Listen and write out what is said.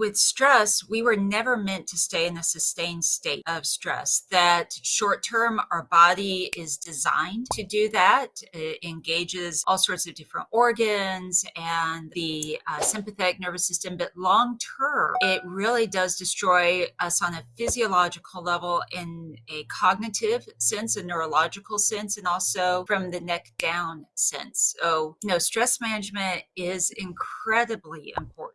with stress, we were never meant to stay in a sustained state of stress. That short term, our body is designed to do that. It engages all sorts of different organs and the uh, sympathetic nervous system. But long term, it really does destroy us on a physiological level, in a cognitive sense, a neurological sense, and also from the neck down sense. So, you know, stress management is incredibly important.